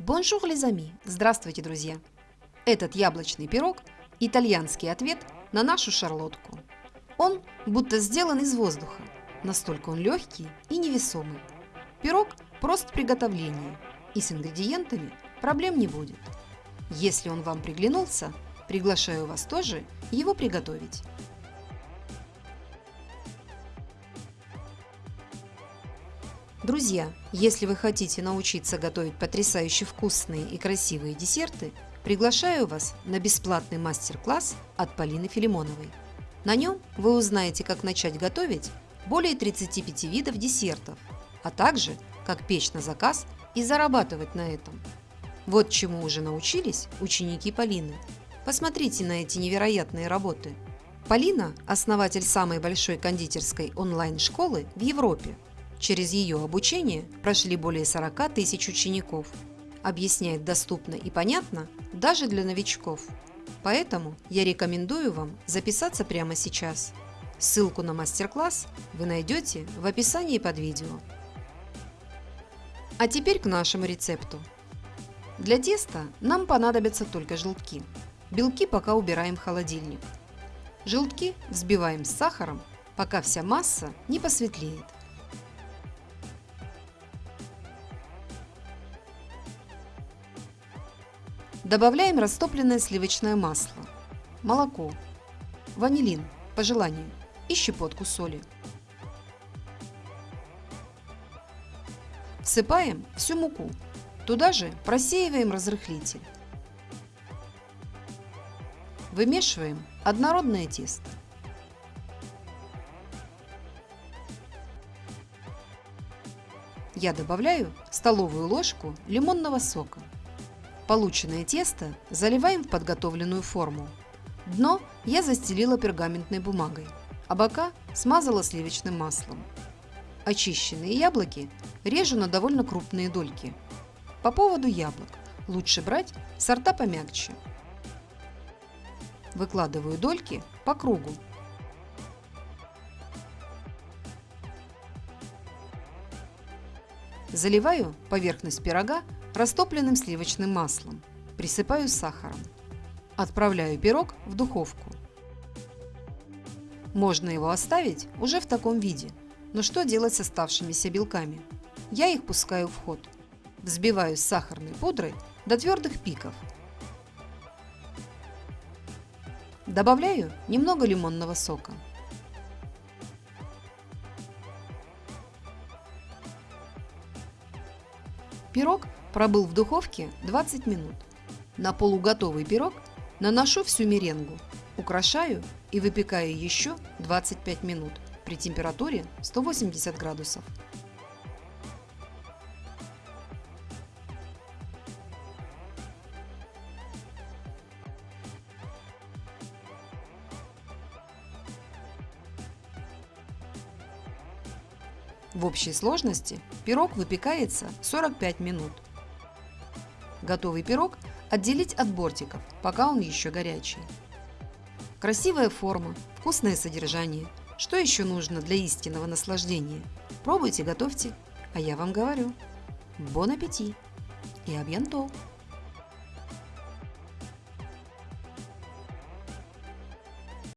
Bonjour, les amis! Здравствуйте, друзья! Этот яблочный пирог – итальянский ответ на нашу шарлотку. Он будто сделан из воздуха, настолько он легкий и невесомый. Пирог прост в приготовлении, и с ингредиентами проблем не будет. Если он вам приглянулся, приглашаю вас тоже его приготовить. Друзья, если вы хотите научиться готовить потрясающе вкусные и красивые десерты, приглашаю вас на бесплатный мастер-класс от Полины Филимоновой. На нем вы узнаете, как начать готовить более 35 видов десертов, а также как печь на заказ и зарабатывать на этом. Вот чему уже научились ученики Полины. Посмотрите на эти невероятные работы. Полина – основатель самой большой кондитерской онлайн-школы в Европе – Через ее обучение прошли более 40 тысяч учеников. Объясняет доступно и понятно даже для новичков. Поэтому я рекомендую вам записаться прямо сейчас. Ссылку на мастер-класс вы найдете в описании под видео. А теперь к нашему рецепту. Для теста нам понадобятся только желтки. Белки пока убираем в холодильник. Желтки взбиваем с сахаром, пока вся масса не посветлеет. Добавляем растопленное сливочное масло, молоко, ванилин по желанию и щепотку соли. Всыпаем всю муку. Туда же просеиваем разрыхлитель. Вымешиваем однородное тесто. Я добавляю столовую ложку лимонного сока. Полученное тесто заливаем в подготовленную форму. Дно я застелила пергаментной бумагой, а бока смазала сливочным маслом. Очищенные яблоки режу на довольно крупные дольки. По поводу яблок лучше брать сорта помягче. Выкладываю дольки по кругу. Заливаю поверхность пирога растопленным сливочным маслом. Присыпаю сахаром. Отправляю пирог в духовку. Можно его оставить уже в таком виде, но что делать с оставшимися белками? Я их пускаю в ход. Взбиваю с сахарной пудрой до твердых пиков. Добавляю немного лимонного сока. Пирог Пробыл в духовке 20 минут. На полуготовый пирог наношу всю меренгу, украшаю и выпекаю еще 25 минут при температуре 180 градусов. В общей сложности пирог выпекается 45 минут. Готовый пирог отделить от бортиков, пока он еще горячий. Красивая форма, вкусное содержание. Что еще нужно для истинного наслаждения? Пробуйте, готовьте. А я вам говорю, бон аппетит и абьянто!